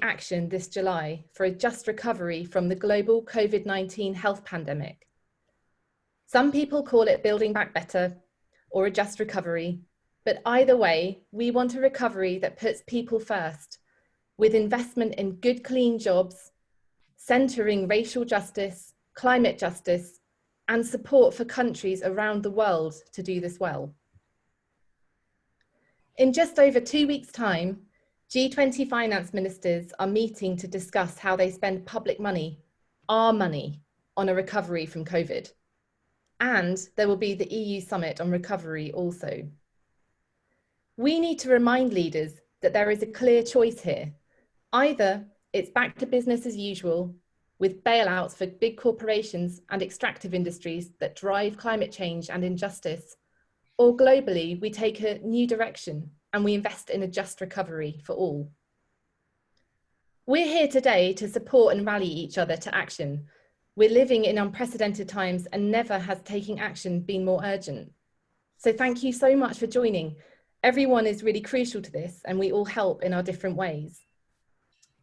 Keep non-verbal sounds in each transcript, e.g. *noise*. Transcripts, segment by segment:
action this July for a just recovery from the global COVID-19 health pandemic. Some people call it building back better or a just recovery, but either way, we want a recovery that puts people first with investment in good, clean jobs, centering racial justice, climate justice, and support for countries around the world to do this well. In just over two weeks' time, G20 finance ministers are meeting to discuss how they spend public money, our money, on a recovery from COVID. And there will be the EU summit on recovery also. We need to remind leaders that there is a clear choice here. Either it's back to business as usual with bailouts for big corporations and extractive industries that drive climate change and injustice, or globally, we take a new direction and we invest in a just recovery for all. We're here today to support and rally each other to action. We're living in unprecedented times and never has taking action been more urgent. So thank you so much for joining. Everyone is really crucial to this and we all help in our different ways.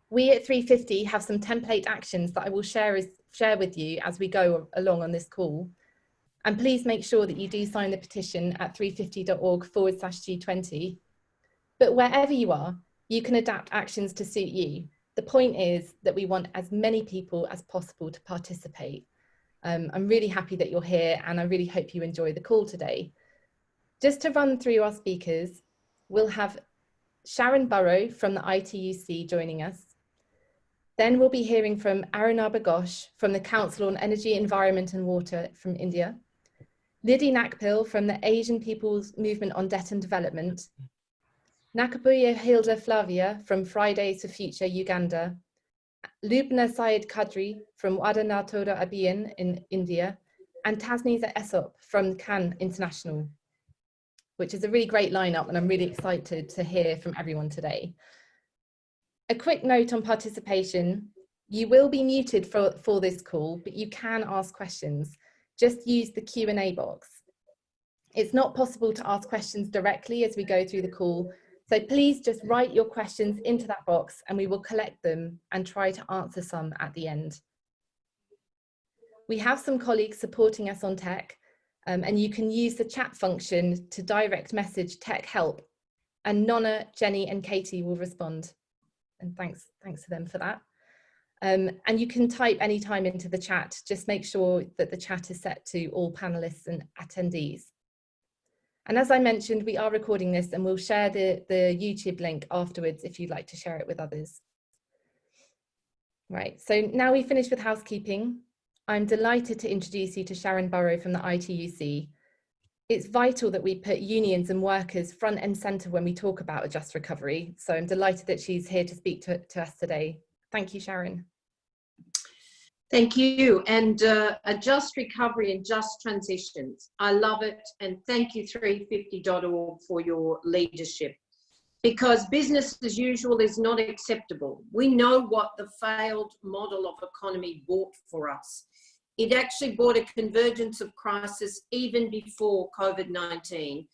We at 350 have some template actions that I will share, share with you as we go along on this call. And please make sure that you do sign the petition at 350.org forward slash G20. But wherever you are, you can adapt actions to suit you. The point is that we want as many people as possible to participate. Um, I'm really happy that you're here and I really hope you enjoy the call today. Just to run through our speakers, we'll have Sharan Burrow from the ITUC joining us, then we'll be hearing from Arunabha Ghosh from the Council on Energy, Environment and Water from India, Lidy Nacpil from the Asian People's Movement on Debt and Development, Nakabuye Hilda Flavia from Fridays for Future Uganda, Lubna Syed Kadri from Wada Na Todo Abhiyan in India, and Tasneem Essop from CAN International, which is a really great lineup and I'm really excited to hear from everyone today. A quick note on participation. You will be muted for, for this call, but you can ask questions. Just use the Q&A box. It's not possible to ask questions directly as we go through the call, so please just write your questions into that box and we will collect them and try to answer some at the end. We have some colleagues supporting us on tech um, and you can use the chat function to direct message tech help and Nonna, Jenny and Katie will respond and thanks, thanks to them for that. Um, and you can type any time into the chat, just make sure that the chat is set to all panelists and attendees. And as I mentioned, we are recording this and we'll share the, the YouTube link afterwards if you'd like to share it with others. Right, so now we finish with housekeeping. I'm delighted to introduce you to Sharan Burrow from the ITUC, it's vital that we put unions and workers front and centre when we talk about a just recovery. So I'm delighted that she's here to speak to, to us today. Thank you, Sharan. Thank you. And uh, a just recovery and just transitions. I love it. And thank you 350.org for your leadership because business as usual is not acceptable. We know what the failed model of economy bought for us. It actually brought a convergence of crisis even before COVID-19.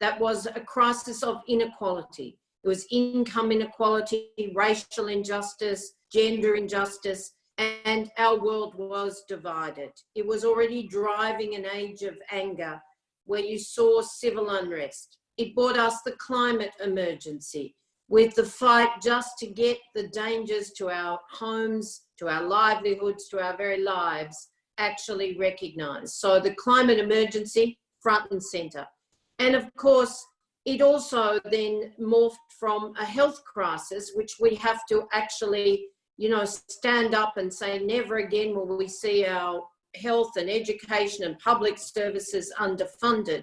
That was a crisis of inequality. It was income inequality, racial injustice, gender injustice, and our world was divided. It was already driving an age of anger where you saw civil unrest. It brought us the climate emergency with the fight just to get the dangers to our homes, to our livelihoods, to our very lives actually recognized. So the climate emergency, front and center. And of course, it also then morphed from a health crisis, which we have to actually, you know, stand up and say, never again will we see our health and education and public services underfunded.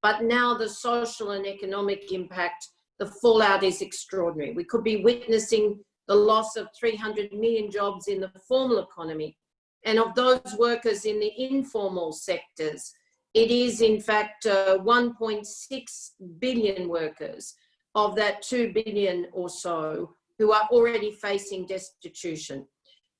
But now the social and economic impact, the fallout is extraordinary. We could be witnessing the loss of 300 million jobs in the formal economy, and of those workers in the informal sectors, it is in fact uh, 1.6 billion workers of that 2 billion or so who are already facing destitution.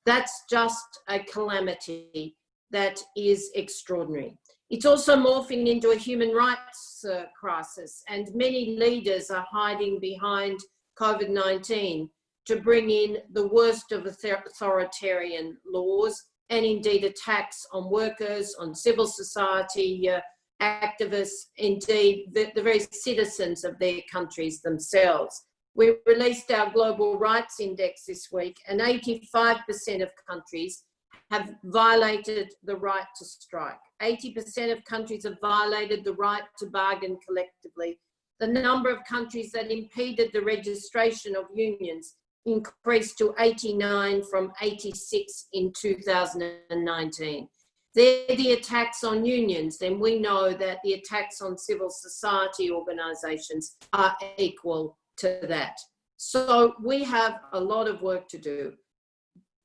That's just a calamity that is extraordinary. It's also morphing into a human rights uh, crisis and many leaders are hiding behind COVID-19 to bring in the worst of authoritarian laws and indeed attacks on workers, on civil society uh, activists, indeed the, the very citizens of their countries themselves. We released our Global Rights Index this week and 85% of countries have violated the right to strike. 80% of countries have violated the right to bargain collectively. The number of countries that impeded the registration of unions increased to 89 from 86 in 2019. They're the attacks on unions, then we know that the attacks on civil society organisations are equal to that. So we have a lot of work to do.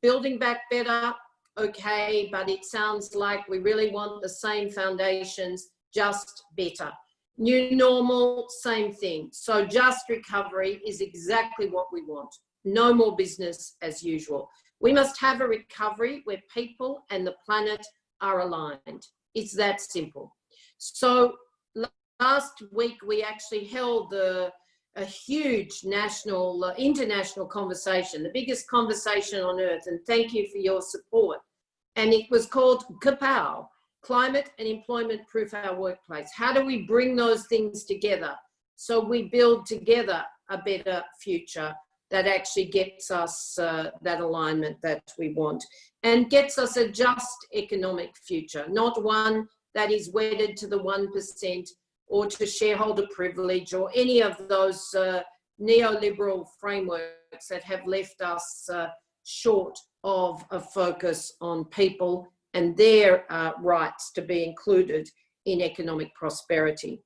Building back better, okay, but it sounds like we really want the same foundations, just better. New normal, same thing. So just recovery is exactly what we want. No more business as usual. We must have a recovery where people and the planet are aligned. It's that simple. So last week we actually held the, a huge national, uh, international conversation, the biggest conversation on earth, and thank you for your support. And it was called Kapow, Climate and Employment Proof Our Workplace. How do we bring those things together so we build together a better future that actually gets us uh, that alignment that we want and gets us a just economic future, not one that is wedded to the 1% or to shareholder privilege or any of those uh, neoliberal frameworks that have left us uh, short of a focus on people and their uh, rights to be included in economic prosperity.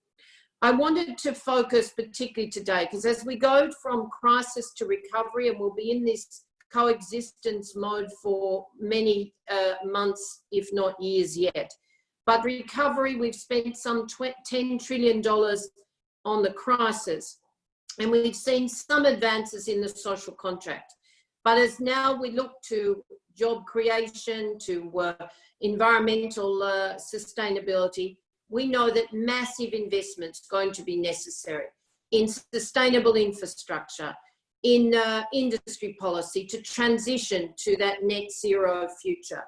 I wanted to focus particularly today because as we go from crisis to recovery and we'll be in this coexistence mode for many uh, months, if not years yet. But recovery, we've spent some $10 trillion on the crisis and we've seen some advances in the social contract. But as now we look to job creation, to uh, environmental uh, sustainability, we know that massive investments going to be necessary in sustainable infrastructure, in uh, industry policy to transition to that net zero future.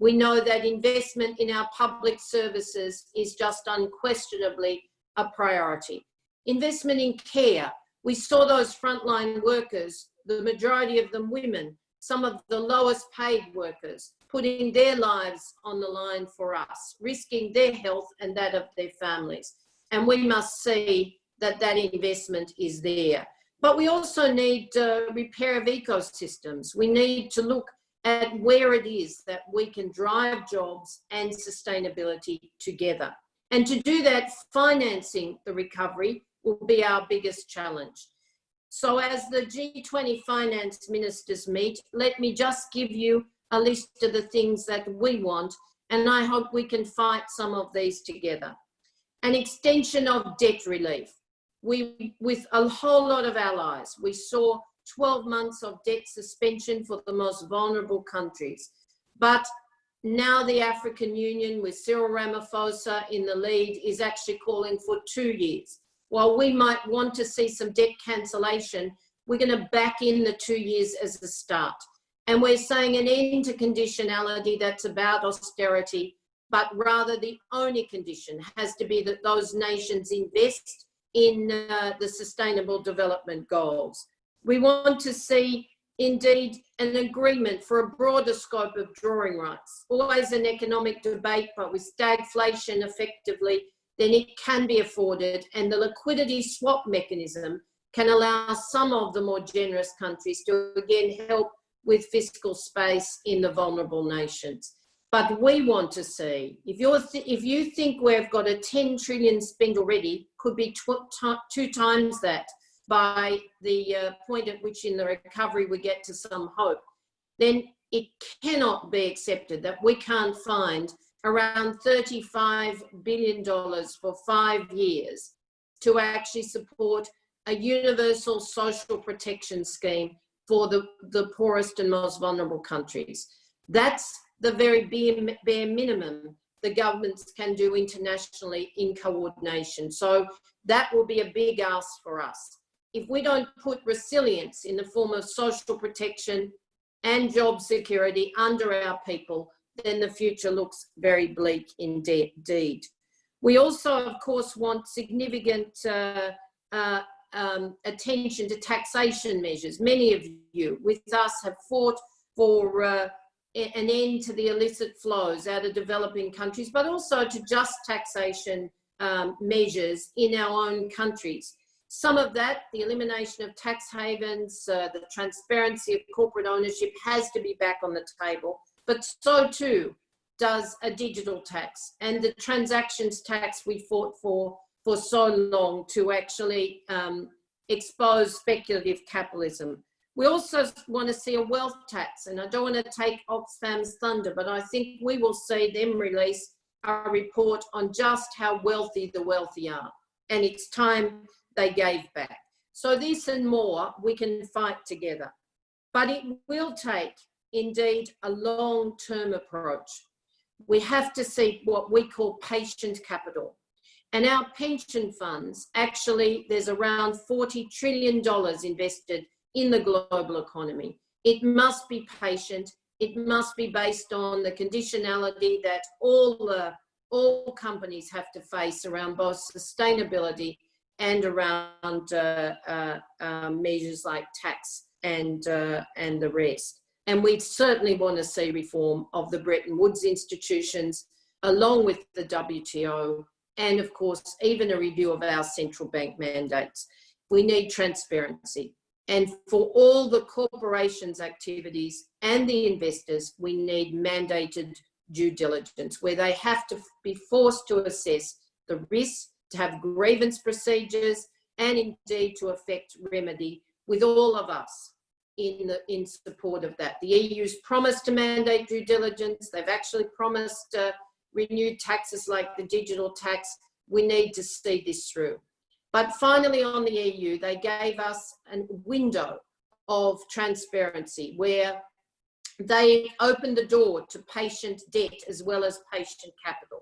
We know that investment in our public services is just unquestionably a priority. Investment in care. We saw those frontline workers, the majority of them women, some of the lowest paid workers, putting their lives on the line for us, risking their health and that of their families. And we must see that that investment is there. But we also need uh, repair of ecosystems. We need to look at where it is that we can drive jobs and sustainability together. And to do that, financing the recovery will be our biggest challenge. So as the G20 finance ministers meet, let me just give you a list of the things that we want, and I hope we can fight some of these together. An extension of debt relief. We, with a whole lot of allies, we saw 12 months of debt suspension for the most vulnerable countries. But now the African Union with Cyril Ramaphosa in the lead is actually calling for two years. While we might want to see some debt cancellation, we're going to back in the two years as a start. And we're saying an end to conditionality that's about austerity, but rather the only condition has to be that those nations invest in uh, the sustainable development goals. We want to see indeed an agreement for a broader scope of drawing rights. Always an economic debate, but with stagflation effectively, then it can be afforded and the liquidity swap mechanism can allow some of the more generous countries to again help with fiscal space in the vulnerable nations. But we want to see, if, you're if you think we've got a 10 trillion spend already, could be two times that by the uh, point at which in the recovery we get to some hope, then it cannot be accepted that we can't find around $35 billion for five years to actually support a universal social protection scheme for the, the poorest and most vulnerable countries. That's the very bare, bare minimum the governments can do internationally in coordination. So that will be a big ask for us. If we don't put resilience in the form of social protection and job security under our people, then the future looks very bleak indeed. We also, of course, want significant uh, uh, um, attention to taxation measures. Many of you with us have fought for uh, an end to the illicit flows out of developing countries, but also to just taxation um, measures in our own countries. Some of that, the elimination of tax havens, uh, the transparency of corporate ownership has to be back on the table, but so too does a digital tax and the transactions tax we fought for for so long to actually um, expose speculative capitalism. We also want to see a wealth tax, and I don't want to take Oxfam's thunder, but I think we will see them release a report on just how wealthy the wealthy are. And it's time they gave back. So this and more, we can fight together. But it will take, indeed, a long-term approach. We have to see what we call patient capital. And our pension funds, actually, there's around $40 trillion invested in the global economy. It must be patient. It must be based on the conditionality that all, the, all companies have to face around both sustainability and around uh, uh, uh, measures like tax and, uh, and the rest. And we certainly want to see reform of the Bretton Woods institutions along with the WTO and of course, even a review of our central bank mandates. We need transparency. And for all the corporations' activities and the investors, we need mandated due diligence where they have to be forced to assess the risks, to have grievance procedures, and indeed to effect remedy with all of us in, the, in support of that. The EU's promised to mandate due diligence. They've actually promised uh, renewed taxes like the digital tax. We need to see this through. But finally on the EU, they gave us a window of transparency where they opened the door to patient debt as well as patient capital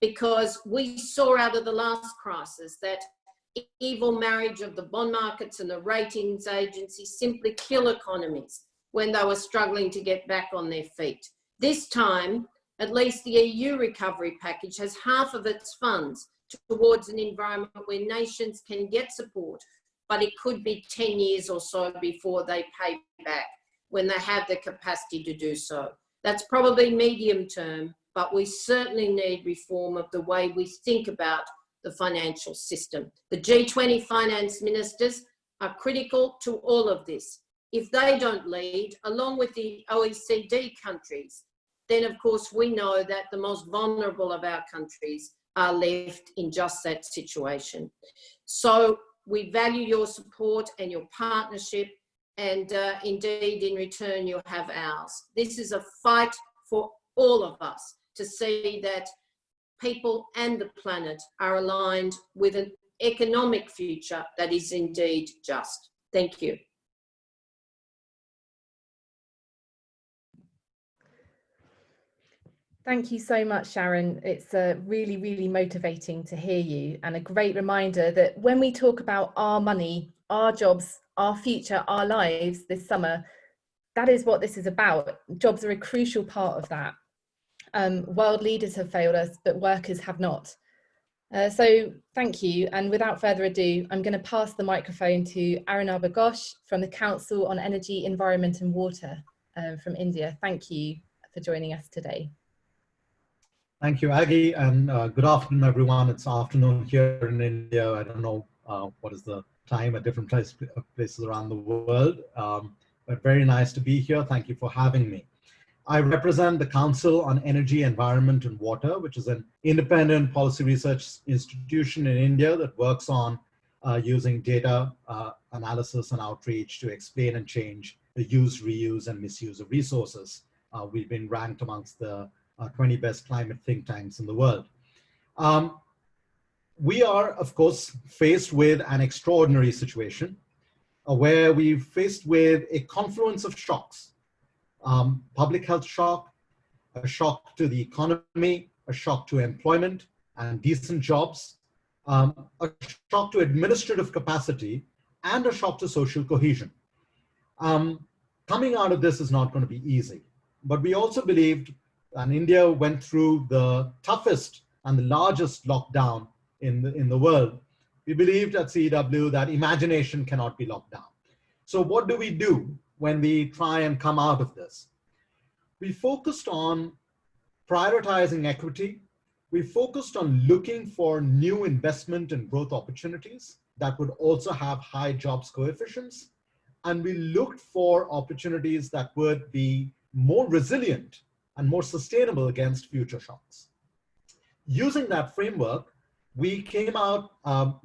because we saw out of the last crisis that evil marriage of the bond markets and the ratings agencies simply kill economies when they were struggling to get back on their feet. This time, at least the EU recovery package has half of its funds towards an environment where nations can get support, but it could be 10 years or so before they pay back when they have the capacity to do so. That's probably medium term, but we certainly need reform of the way we think about the financial system. The G20 finance ministers are critical to all of this. If they don't lead, along with the OECD countries, then of course we know that the most vulnerable of our countries are left in just that situation. So we value your support and your partnership and uh, indeed in return you'll have ours. This is a fight for all of us to see that people and the planet are aligned with an economic future that is indeed just. Thank you. Thank you so much, Sharan. It's uh, really, really motivating to hear you and a great reminder that when we talk about our money, our jobs, our future, our lives this summer, that is what this is about. Jobs are a crucial part of that. Um, world leaders have failed us, but workers have not. Uh, so thank you. And without further ado, I'm going to pass the microphone to Arunabha Ghosh from the Council on Energy, Environment and Water uh, from India. Thank you for joining us today. Thank you, Aggie, and uh, good afternoon, everyone. It's afternoon here in India. I don't know uh, what is the time at different place, places around the world, um, but very nice to be here. Thank you for having me. I represent the Council on Energy, Environment and Water, which is an independent policy research institution in India that works on uh, using data uh, analysis and outreach to explain and change the use, reuse, and misuse of resources. Uh, we've been ranked amongst the uh, 20 best climate think tanks in the world. Um, we are, of course, faced with an extraordinary situation uh, where we've faced with a confluence of shocks. Um, public health shock, a shock to the economy, a shock to employment and decent jobs, um, a shock to administrative capacity, and a shock to social cohesion. Um, coming out of this is not going to be easy, but we also believed, and India went through the toughest and the largest lockdown in the, in the world. We believed at CEEW that imagination cannot be locked down. So what do we do when we try and come out of this? We focused on prioritizing equity. We focused on looking for new investment and growth opportunities that would also have high jobs coefficients. And we looked for opportunities that would be more resilient and more sustainable against future shocks. Using that framework, we came out um,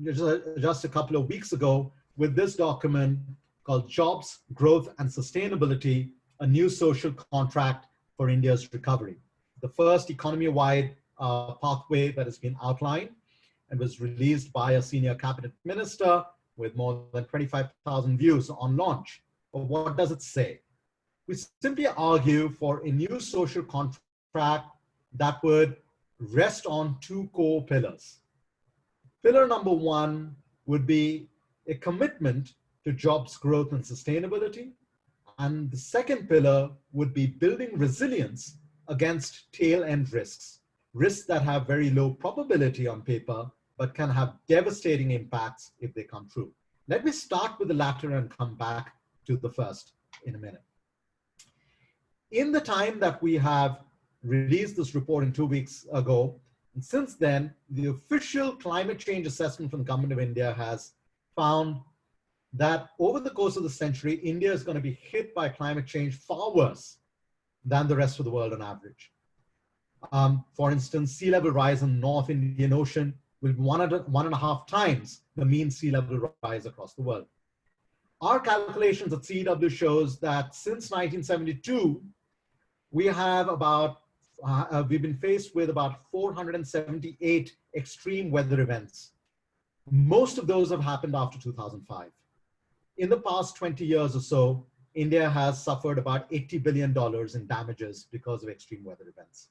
just a couple of weeks ago with this document called Jobs, Growth and Sustainability, a new social contract for India's recovery. The first economy-wide uh, pathway that has been outlined and was released by a senior cabinet minister with more than 25,000 views on launch. But what does it say? We simply argue for a new social contract that would rest on two core pillars. Pillar number one would be a commitment to jobs growth and sustainability. And the second pillar would be building resilience against tail end risks, risks that have very low probability on paper, but can have devastating impacts if they come true. Let me start with the latter and come back to the first in a minute. In the time that we have released this report in two weeks ago, and since then, the official climate change assessment from the government of India has found that over the course of the century, India is going to be hit by climate change far worse than the rest of the world on average. Um, for instance, sea level rise in the North Indian Ocean will be one one and a half times the mean sea level rise across the world. Our calculations at CEEW shows that since 1972, we have about, uh, uh, we've been faced with about 478 extreme weather events. Most of those have happened after 2005. In the past 20 years or so, India has suffered about $80 billion in damages because of extreme weather events.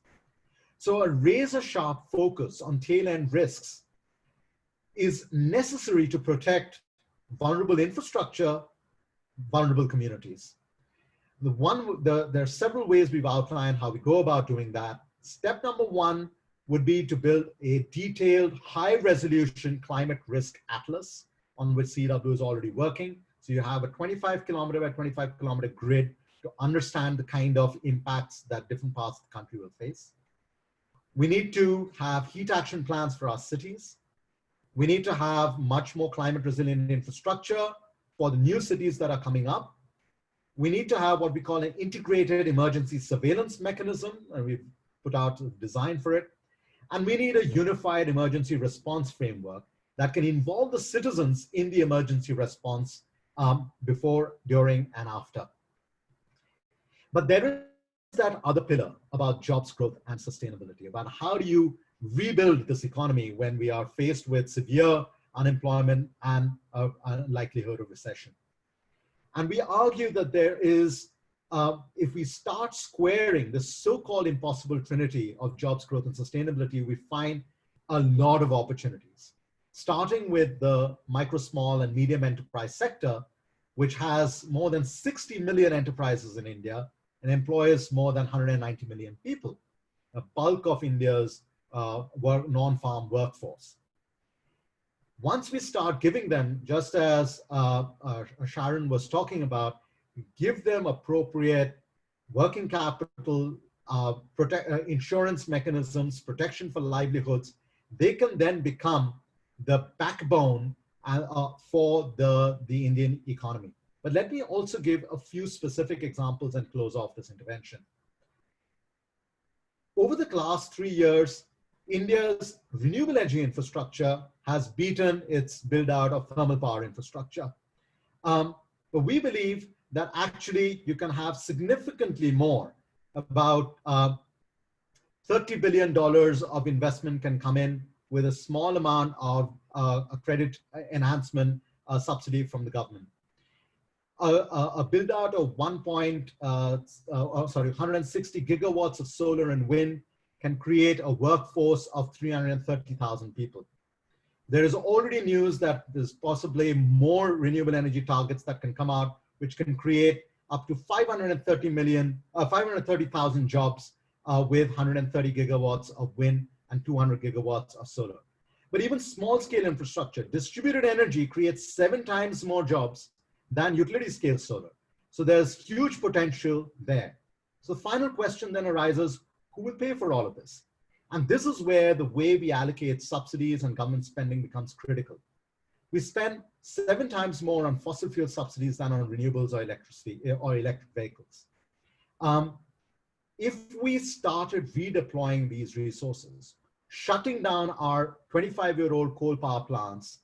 So a razor sharp focus on tail end risks is necessary to protect vulnerable infrastructure, vulnerable communities. The one, the, there are several ways we've outlined how we go about doing that. Step number one would be to build a detailed high resolution climate risk atlas on which CEEW is already working. So you have a 25 kilometer by 25 kilometer grid to understand the kind of impacts that different parts of the country will face. We need to have heat action plans for our cities. We need to have much more climate resilient infrastructure for the new cities that are coming up. We need to have what we call an integrated emergency surveillance mechanism, and we've put out a design for it. And we need a unified emergency response framework that can involve the citizens in the emergency response um, before, during, and after. But there is that other pillar about jobs growth and sustainability, about how do you rebuild this economy when we are faced with severe unemployment and a, a likelihood of recession. And we argue that there is, uh, if we start squaring the so-called impossible trinity of jobs growth and sustainability, we find a lot of opportunities starting with the micro, small, and medium enterprise sector, which has more than 60 million enterprises in India and employs more than 190 million people, a bulk of India's uh, work, non-farm workforce. Once we start giving them, just as uh, uh, Sharan was talking about, give them appropriate working capital, uh, protect, uh, insurance mechanisms, protection for livelihoods, they can then become the backbone uh, uh, for the, the Indian economy. But let me also give a few specific examples and close off this intervention. Over the last three years, India's renewable energy infrastructure has beaten its build out of thermal power infrastructure. Um, but we believe that actually you can have significantly more about uh, $30 billion of investment can come in with a small amount of uh, a credit enhancement uh, subsidy from the government. A, a, a build out of 1 point, uh, oh, sorry, 160 gigawatts of solar and wind can create a workforce of 330,000 people. There is already news that there's possibly more renewable energy targets that can come out, which can create up to 530 million, uh, 530,000 jobs uh, with 130 gigawatts of wind and 200 gigawatts of solar. But even small scale infrastructure, distributed energy creates seven times more jobs than utility scale solar. So there's huge potential there. So the final question then arises, who will pay for all of this? And this is where the way we allocate subsidies and government spending becomes critical. We spend seven times more on fossil fuel subsidies than on renewables or electricity eh, or electric vehicles. Um, if we started redeploying these resources, shutting down our 25 year old coal power plants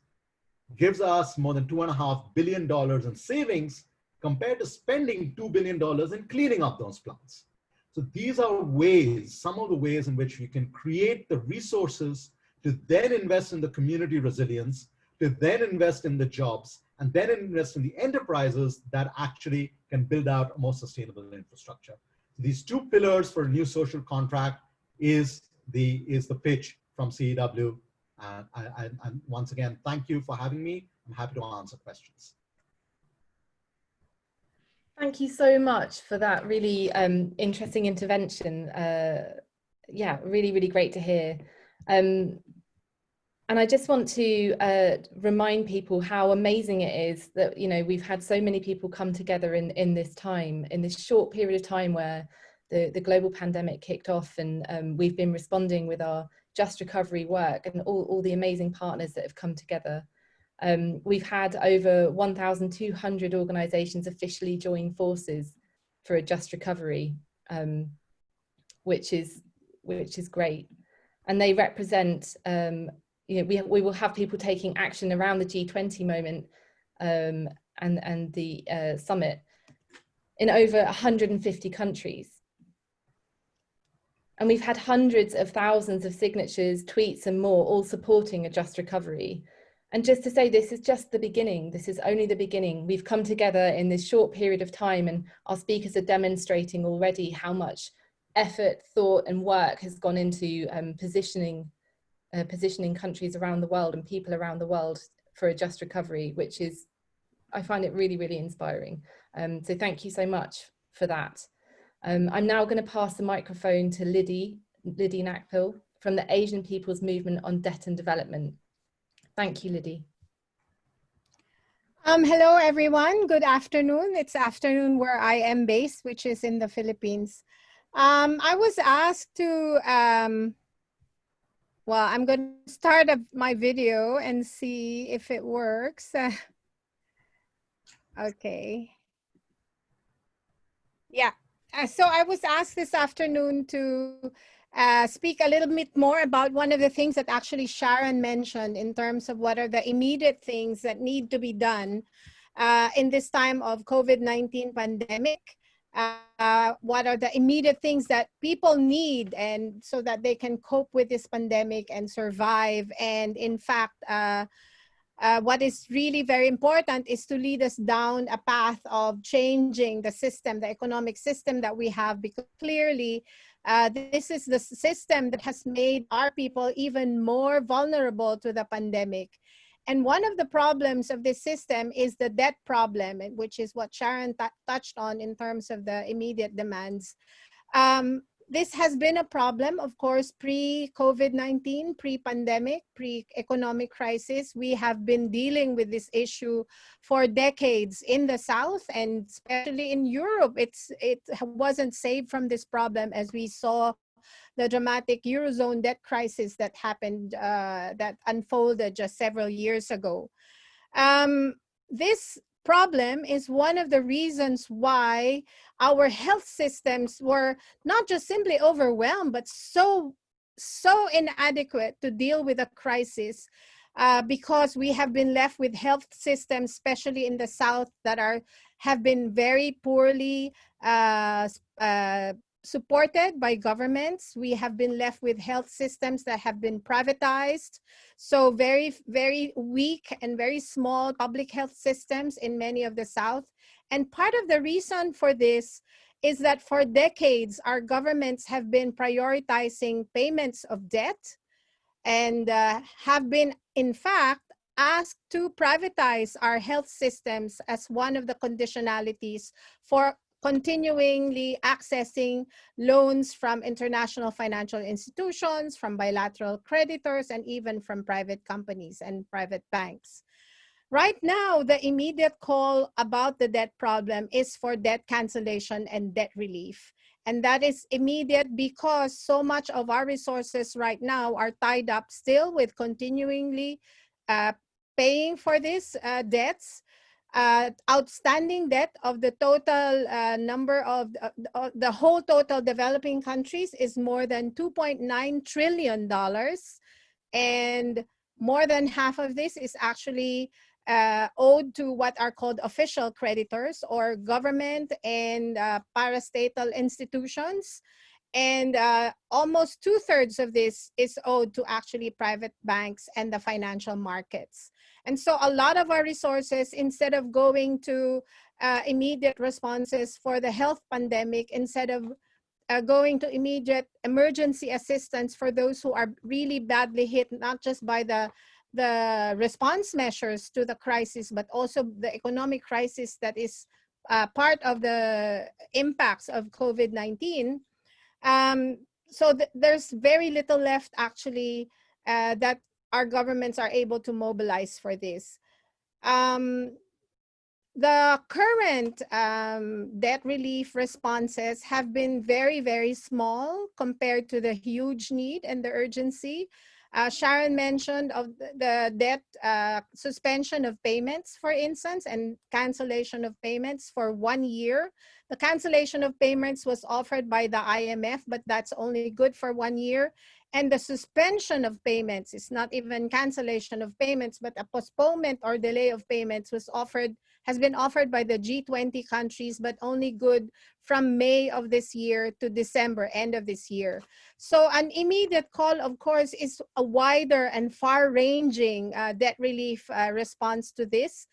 gives us more than two and a half billion dollars in savings compared to spending $2 billion in cleaning up those plants. So these are ways, some of the ways in which we can create the resources to then invest in the community resilience, to then invest in the jobs, and then invest in the enterprises that actually can build out a more sustainable infrastructure. These two pillars for a new social contract is the, is the pitch from CEEW. And, and, once again, thank you for having me. I'm happy to answer questions. Thank you so much for that really um, interesting intervention. Uh, yeah, really, really great to hear. Um, and I just want to uh, remind people how amazing it is that, you know, we've had so many people come together in, in this time, in this short period of time where the, the global pandemic kicked off and um, we've been responding with our just recovery work and all, all the amazing partners that have come together. Um, we've had over 1,200 organisations officially join forces for a just recovery, um, which is which is great. And they represent, um, you know, we, we will have people taking action around the G20 moment um, and, and the uh, summit in over 150 countries. And we've had hundreds of thousands of signatures, tweets and more, all supporting a just recovery. And just to say, this is just the beginning. This is only the beginning. We've come together in this short period of time and our speakers are demonstrating already how much effort, thought and work has gone into um, positioning, uh, positioning countries around the world and people around the world for a just recovery, which is, I find it really, really inspiring. Um, so thank you so much for that. Um, I'm now going to pass the microphone to Lidy, Lidy Nacpil from the Asian People's Movement on Debt and Development. Thank you, Lidy. Um, hello, everyone. Good afternoon. It's afternoon where I am based, which is in the Philippines. Um, I was asked to, um, well, I'm going to start a, my video and see if it works. *laughs* okay. Yeah. Uh, so I was asked this afternoon to uh, speak a little bit more about one of the things that actually Sharan mentioned in terms of what are the immediate things that need to be done uh, in this time of COVID-19 pandemic. Uh, what are the immediate things that people need and so that they can cope with this pandemic and survive and in fact uh, what is really very important is to lead us down a path of changing the system, the economic system that we have, because clearly uh, this is the system that has made our people even more vulnerable to the pandemic. And one of the problems of this system is the debt problem, which is what Sharan touched on in terms of the immediate demands. Um, this has been a problem, of course, pre-COVID-19, pre-pandemic, pre-economic crisis. We have been dealing with this issue for decades in the South and especially in Europe. It's, it wasn't saved from this problem as we saw the dramatic Eurozone debt crisis that happened, uh, that unfolded just several years ago. Um, this problem is one of the reasons why our health systems were not just simply overwhelmed, but so, so inadequate to deal with a crisis uh, because we have been left with health systems, especially in the South, that are have been very poorly uh, uh, supported by governments. We have been left with health systems that have been privatized. So very, very weak and very small public health systems in many of the South. And part of the reason for this is that for decades, our governments have been prioritizing payments of debt and uh, have been, in fact, asked to privatize our health systems as one of the conditionalities for continuingly accessing loans from international financial institutions, from bilateral creditors, and even from private companies and private banks. Right now, the immediate call about the debt problem is for debt cancellation and debt relief. And that is immediate because so much of our resources right now are tied up still with continuingly uh, paying for these uh, debts. Uh, outstanding debt of the total uh, number of uh, the whole total developing countries is more than 2.9 trillion dollars and more than half of this is actually uh, owed to what are called official creditors or government and uh, parastatal institutions. And uh, almost two thirds of this is owed to actually private banks and the financial markets. And so a lot of our resources, instead of going to uh, immediate responses for the health pandemic, instead of uh, going to immediate emergency assistance for those who are really badly hit, not just by the the response measures to the crisis, but also the economic crisis that is uh, part of the impacts of COVID-19. Um, so th there's very little left actually uh, that our governments are able to mobilize for this. Um, the current um, debt relief responses have been very, very small compared to the huge need and the urgency. Uh, Sharan mentioned of the debt uh, suspension of payments, for instance, and cancellation of payments for one year. The cancellation of payments was offered by the IMF, but that's only good for one year. And the suspension of payments is not even cancellation of payments, but a postponement or delay of payments was offered has been offered by the G20 countries, but only good from May of this year to December, end of this year. So an immediate call, of course, is a wider and far-ranging uh, debt relief uh, response to this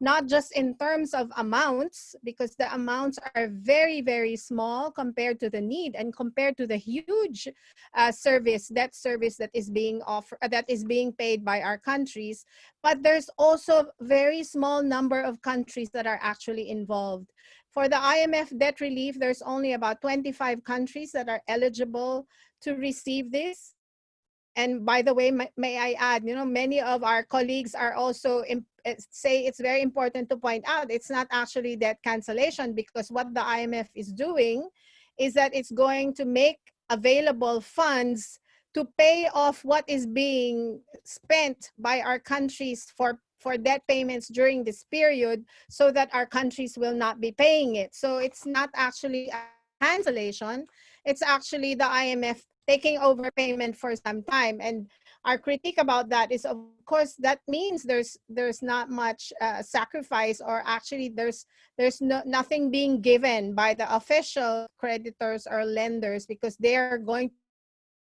not just in terms of amounts, because the amounts are very, very small compared to the need and compared to the huge uh, service, debt service that is being offered, uh, that is being paid by our countries. But there's also a very small number of countries that are actually involved. For the IMF debt relief, there's only about 25 countries that are eligible to receive this. And by the way, may, may I add, you know, many of our colleagues are also eh, say it's very important to point out it's not actually debt cancellation because what the IMF is doing is that it's going to make available funds to pay off what is being spent by our countries for for debt payments during this period so that our countries will not be paying it. So it's not actually a cancellation, it's actually the IMF taking over payment for some time. And our critique about that is of course that means there's there's not much uh, sacrifice or actually there's there's no, nothing being given by the official creditors or lenders because they're going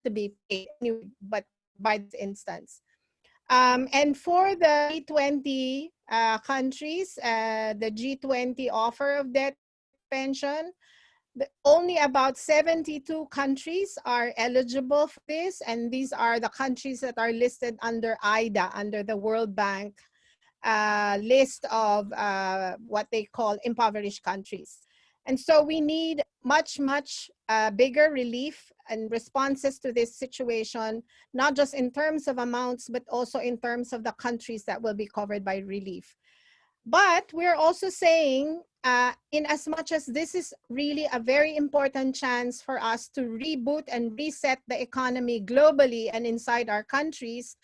to be paid anyway, but by this instance um, and for the G20 uh, countries uh, the G20 offer of debt pension only about 72 countries are eligible for this, and these are the countries that are listed under IDA, under the World Bank uh, list of uh, what they call impoverished countries. And so we need much, much uh, bigger relief and responses to this situation, not just in terms of amounts, but also in terms of the countries that will be covered by relief. But we're also saying uh, in as much as this is really a very important chance for us to reboot and reset the economy globally and inside our countries,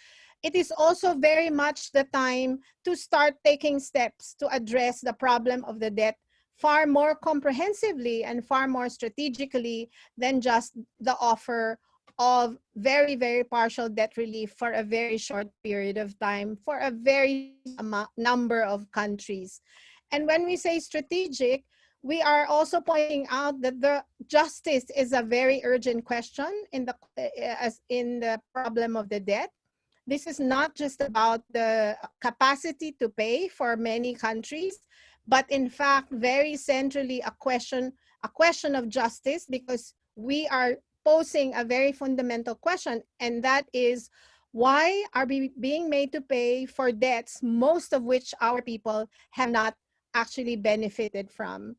it is also very much the time to start taking steps to address the problem of the debt far more comprehensively and far more strategically than just the offer of very, very partial debt relief for a very short period of time for a very number of countries. And when we say strategic, we are also pointing out that the justice is a very urgent question in the eh, as in the problem of the debt. This is not just about the capacity to pay for many countries, but in fact, very centrally a question, a question of justice because we are posing a very fundamental question, and that is Why are we being made to pay for debts, most of which our people have not actually benefited from?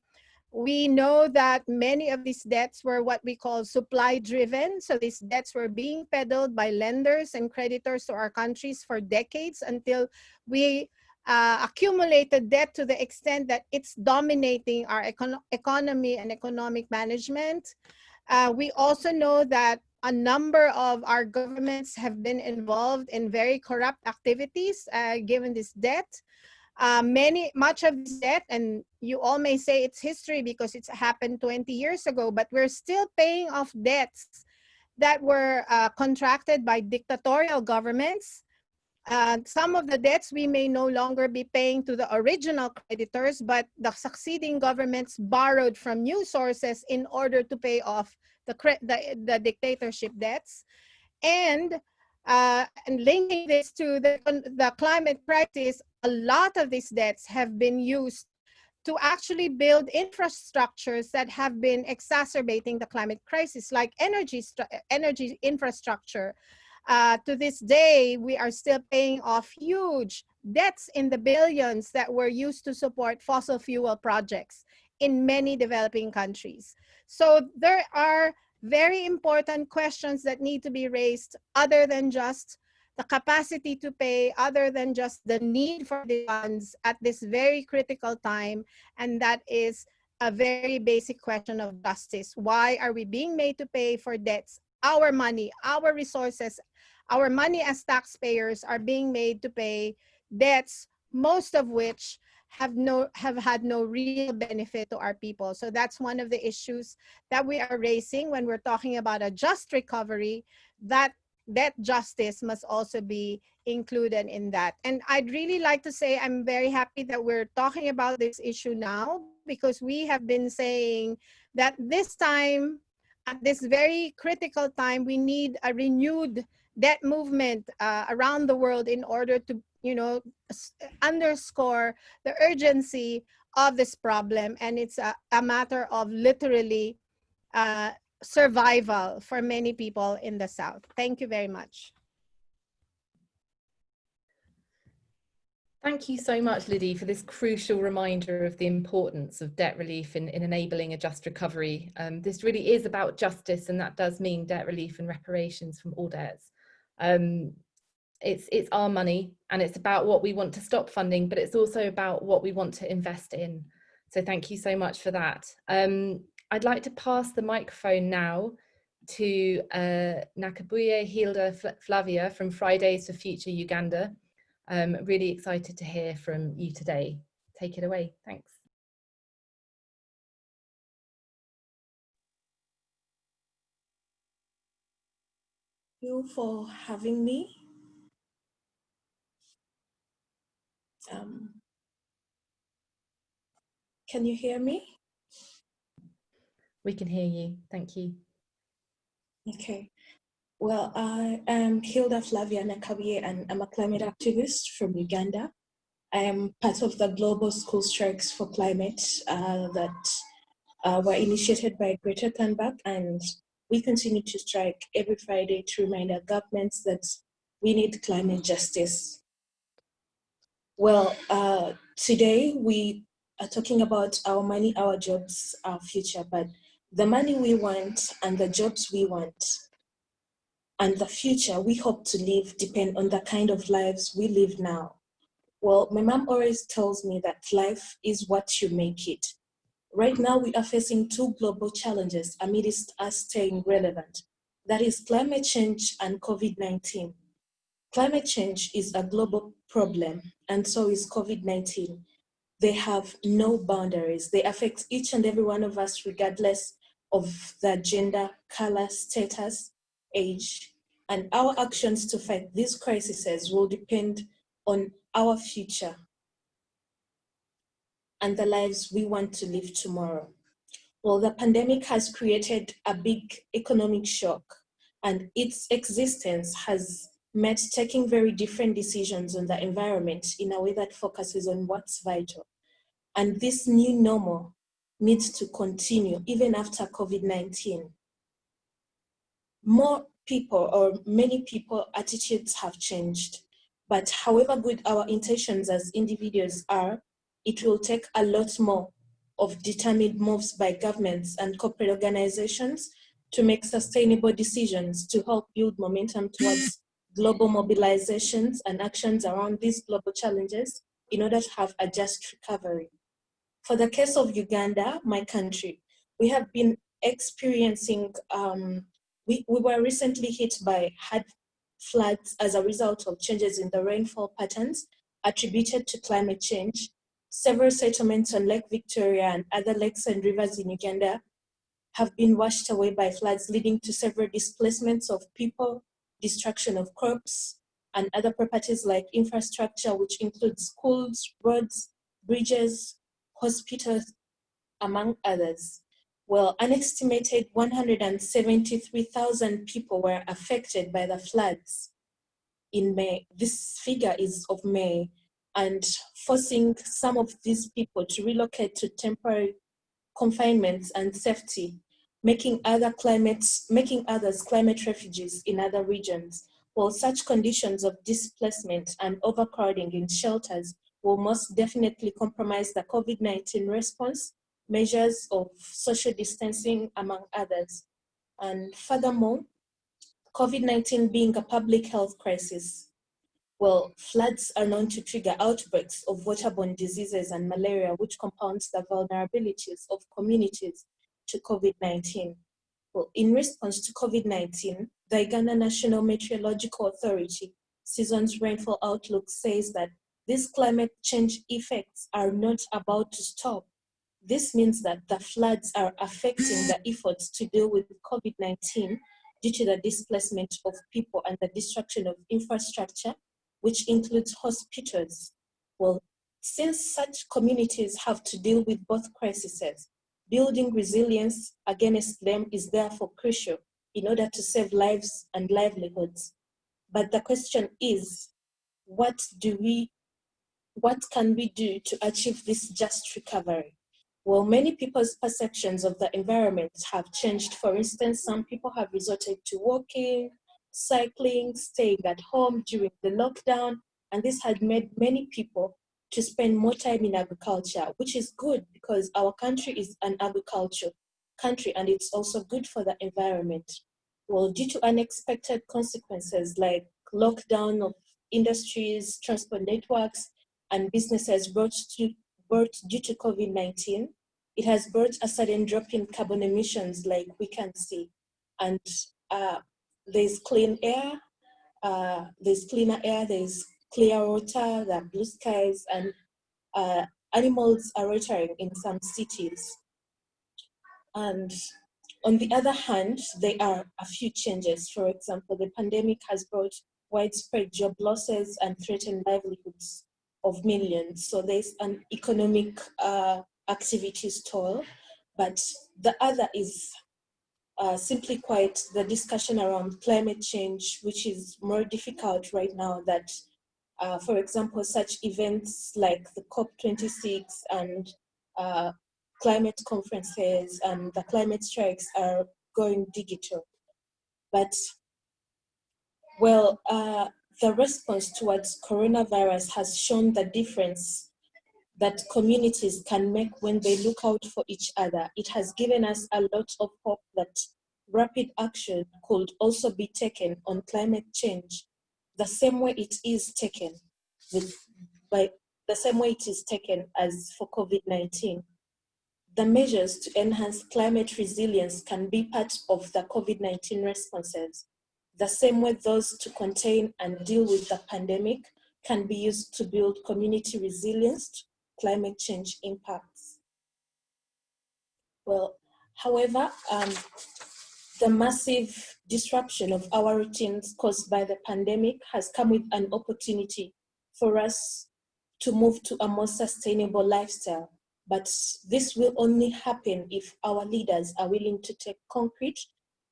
We know that many of these debts were what we call supply driven. So these debts were being peddled by lenders and creditors to our countries for decades until we uh, accumulated debt to the extent that it's dominating our econ economy and economic management. Uh, we also know that a number of our governments have been involved in very corrupt activities uh, given this debt. Uh, many, much of this debt, and you all may say it's history because it's happened 20 years ago, but we're still paying off debts that were uh, contracted by dictatorial governments. Uh, some of the debts we may no longer be paying to the original creditors, but the succeeding governments borrowed from new sources in order to pay off the, the, the dictatorship debts. And uh, and linking this to the, the climate crisis, a lot of these debts have been used to actually build infrastructures that have been exacerbating the climate crisis, like energy, energy infrastructure. Uh, to this day, we are still paying off huge debts in the billions that were used to support fossil fuel projects in many developing countries. So there are very important questions that need to be raised other than just the capacity to pay, other than just the need for the funds at this very critical time. And that is a very basic question of justice. Why are we being made to pay for debts? Our money, our resources, our money as taxpayers are being made to pay debts, most of which have no have had no real benefit to our people. So that's one of the issues that we are raising when we're talking about a just recovery, that that justice must also be included in that. And I'd really like to say I'm very happy that we're talking about this issue now because we have been saying that this time, at this very critical time, we need a renewed debt movement uh, around the world in order to you know, underscore the urgency of this problem. And it's a, a matter of literally uh, survival for many people in the South. Thank you very much. Thank you so much, Lidy, for this crucial reminder of the importance of debt relief in, in enabling a just recovery. Um, this really is about justice, and that does mean debt relief and reparations from all debts. Um, it's it's our money and it's about what we want to stop funding but it's also about what we want to invest in so thank you so much for that um, i'd like to pass the microphone now to uh, Nakabuye Hilda Flavia from Fridays for Future Uganda. Um, really excited to hear from you today. Take it away. Thanks. Thank you for having me. Um, can you hear me? We can hear you. Thank you. Okay. Well, I am Hilda Flavia Nakabuye and I'm a climate activist from Uganda. I am part of the Global School Strikes for Climate uh, that uh, were initiated by Greta Thunberg and we continue to strike every Friday to remind our governments that we need climate justice well, uh, today we are talking about our money, our jobs, our future, but the money we want and the jobs we want and the future we hope to live depend on the kind of lives we live now. Well, my mom always tells me that life is what you make it. Right now, we are facing two global challenges amidst us staying relevant. That is climate change and COVID-19. Climate change is a global problem, and so is COVID-19. They have no boundaries. They affect each and every one of us regardless of their gender, color, status, age. And our actions to fight these crises will depend on our future and the lives we want to live tomorrow. Well, the pandemic has created a big economic shock and its existence has met taking very different decisions on the environment in a way that focuses on what's vital. And this new normal needs to continue even after COVID-19. more people or many people attitudes have changed. But however good our intentions as individuals are, it will take a lot more of determined moves by governments and corporate organizations to make sustainable decisions to help build momentum towards *gasps* global mobilizations and actions around these global challenges in order to have a just recovery. For the case of Uganda, my country, we have been experiencing, um, we, we were recently hit by hard floods as a result of changes in the rainfall patterns attributed to climate change. Several settlements on Lake Victoria and other lakes and rivers in Uganda have been washed away by floods, leading to several displacements of people, destruction of crops, and other properties like infrastructure, which includes schools, roads, bridges, hospitals, among others. Well, an estimated 173,000 people were affected by the floods in May. This figure is of May and forcing some of these people to relocate to temporary confinements and safety, making other climates, making others climate refugees in other regions. While such conditions of displacement and overcrowding in shelters will most definitely compromise the COVID-19 response, measures of social distancing, among others. And furthermore, COVID-19 being a public health crisis, well, floods are known to trigger outbreaks of waterborne diseases and malaria, which compounds the vulnerabilities of communities to COVID-19. Well, in response to COVID-19, the Uganda National Meteorological Authority Seasons Rainfall Outlook says that these climate change effects are not about to stop. This means that the floods are affecting the efforts to deal with COVID-19 due to the displacement of people and the destruction of infrastructure, which includes hospitals. Well, since such communities have to deal with both crises, building resilience against them is therefore crucial in order to save lives and livelihoods. But the question is, what do we what can we do to achieve this just recovery? Well, many people's perceptions of the environment have changed. For instance, some people have resorted to walking, cycling, staying at home during the lockdown, and this had made many people to spend more time in agriculture, which is good because our country is an agriculture country and it's also good for the environment. Well, due to unexpected consequences like lockdown of industries, transport networks, and businesses brought, to, brought due to COVID-19, it has brought a sudden drop in carbon emissions like we can see. And uh, there's clean air, uh, there's cleaner air, there's clear water, there are blue skies, and uh, animals are returning in some cities. And on the other hand, there are a few changes. For example, the pandemic has brought widespread job losses and threatened livelihoods of millions. So there's an economic uh, activities toll, but the other is uh, simply quite the discussion around climate change, which is more difficult right now that, uh, for example, such events like the COP26 and uh, climate conferences and the climate strikes are going digital. But, well, uh, the response towards coronavirus has shown the difference that communities can make when they look out for each other. It has given us a lot of hope that rapid action could also be taken on climate change the same way it is taken with, by the same way it is taken as for COVID-19. The measures to enhance climate resilience can be part of the COVID-19 responses the same way those to contain and deal with the pandemic can be used to build community resilience to climate change impacts. Well, however, um, the massive disruption of our routines caused by the pandemic has come with an opportunity for us to move to a more sustainable lifestyle. But this will only happen if our leaders are willing to take concrete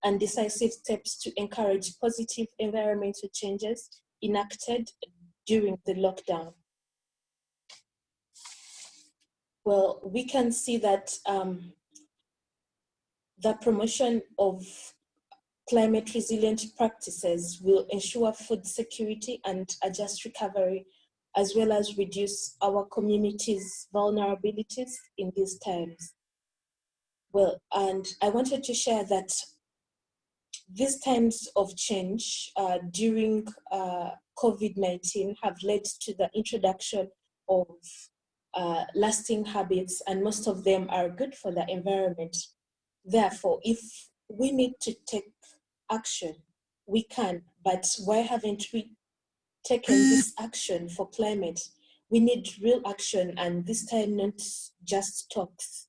and decisive steps to encourage positive environmental changes enacted during the lockdown. Well, we can see that um, the promotion of climate resilient practices will ensure food security and a just recovery, as well as reduce our community's vulnerabilities in these times. Well, and I wanted to share that these times of change uh, during uh, COVID-19 have led to the introduction of uh, lasting habits and most of them are good for the environment. Therefore, if we need to take action, we can, but why haven't we taken this *sighs* action for climate? We need real action and this time not just talks.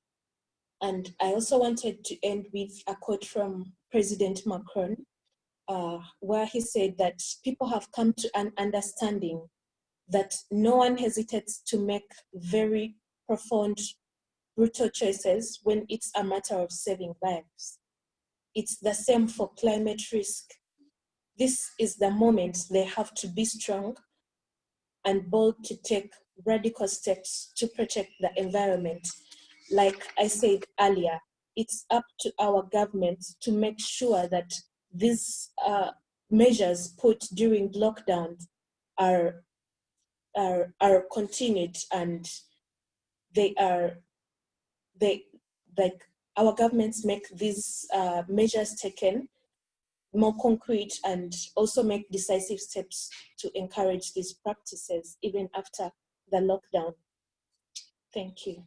And I also wanted to end with a quote from President Macron, uh, where he said that people have come to an understanding that no one hesitates to make very profound, brutal choices when it's a matter of saving lives. It's the same for climate risk. This is the moment they have to be strong and bold to take radical steps to protect the environment. Like I said earlier, it's up to our governments to make sure that these uh, measures put during lockdown are are, are continued and they are, they, like our governments make these uh, measures taken more concrete and also make decisive steps to encourage these practices even after the lockdown. Thank you.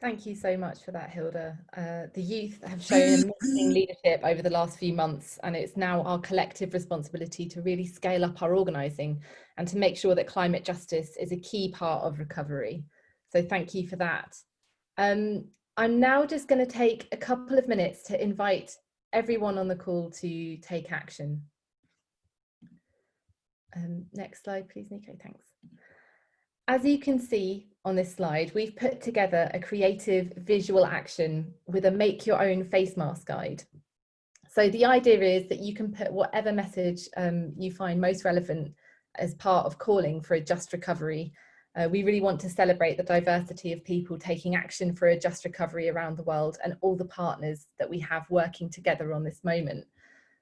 Thank you so much for that, Hilda. Uh, the youth have *laughs* shown amazing leadership over the last few months, and it's now our collective responsibility to really scale up our organising and to make sure that climate justice is a key part of recovery. So thank you for that. Um, I'm now just going to take a couple of minutes to invite everyone on the call to take action. Um, next slide, please, Nico, thanks. As you can see, on this slide, we've put together a creative visual action with a make your own face mask guide. So the idea is that you can put whatever message um, you find most relevant as part of calling for a just recovery. Uh, we really want to celebrate the diversity of people taking action for a just recovery around the world and all the partners that we have working together on this moment.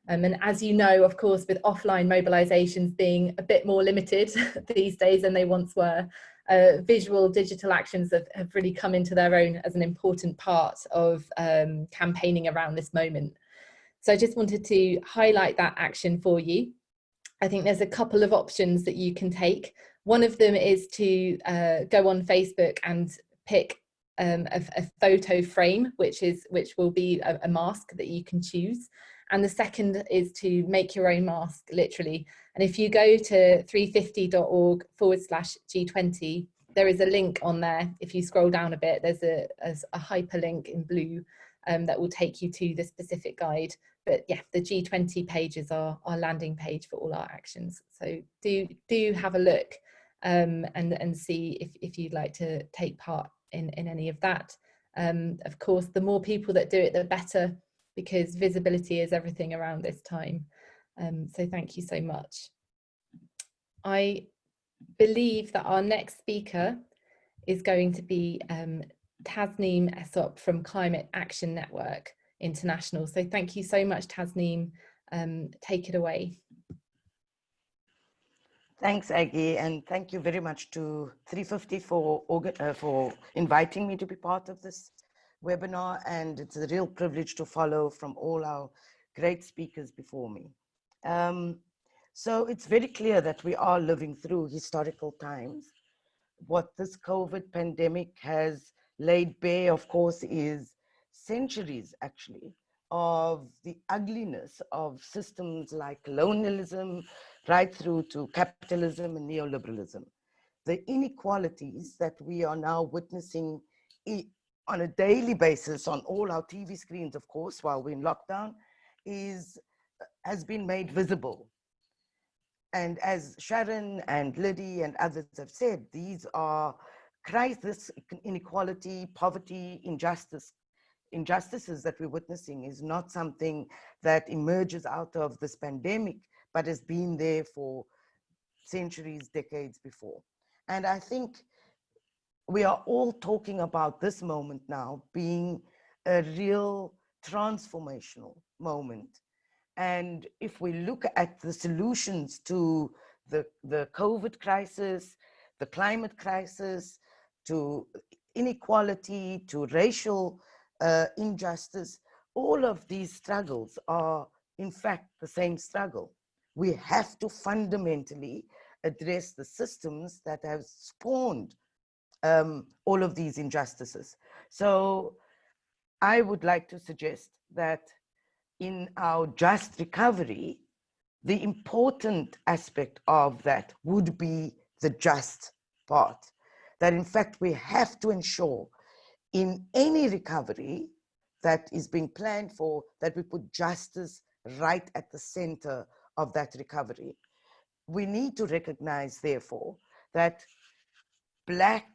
Um, and as you know, of course, with offline mobilisations being a bit more limited *laughs* these days than they once were, uh, visual digital actions have, have, really come into their own as an important part of um, campaigning around this moment. So I just wanted to highlight that action for you. I think there's a couple of options that you can take. One of them is to uh, go on Facebook and pick um, a, a, photo frame, which is which will be a, a mask that you can choose. And the second is to make your own mask, literally. And if you go to 350.org forward slash G20, there is a link on there. If you scroll down a bit, there's a, a hyperlink in blue um, that will take you to the specific guide. But yeah, the G20 pages are our landing page for all our actions. So do, do have a look um, and, and see if, if you'd like to take part in, in any of that. Um, of course, the more people that do it, the better because visibility is everything around this time. Um, so thank you so much. I believe that our next speaker is going to be um, Tasneem Essop from Climate Action Network International. So thank you so much, Tasneem. Um, take it away. Thanks, Aggie, and thank you very much to 350 for, uh, for inviting me to be part of this webinar and it's a real privilege to follow from all our great speakers before me. Um, so it's very clear that we are living through historical times. What this COVID pandemic has laid bare, of course, is centuries actually of the ugliness of systems like colonialism right through to capitalism and neoliberalism. The inequalities that we are now witnessing on a daily basis on all our TV screens, of course, while we're in lockdown, is uh, has been made visible. And as Sharan and Lidy and others have said, these are crisis, inequality, poverty, injustice, injustices that we're witnessing is not something that emerges out of this pandemic, but has been there for centuries, decades before. And I think we are all talking about this moment now being a real transformational moment. And if we look at the solutions to the, the COVID crisis, the climate crisis, to inequality, to racial uh, injustice, all of these struggles are in fact the same struggle. We have to fundamentally address the systems that have spawned um, all of these injustices. So I would like to suggest that in our just recovery, the important aspect of that would be the just part. That in fact, we have to ensure in any recovery that is being planned for, that we put justice right at the center of that recovery. We need to recognize, therefore, that Black,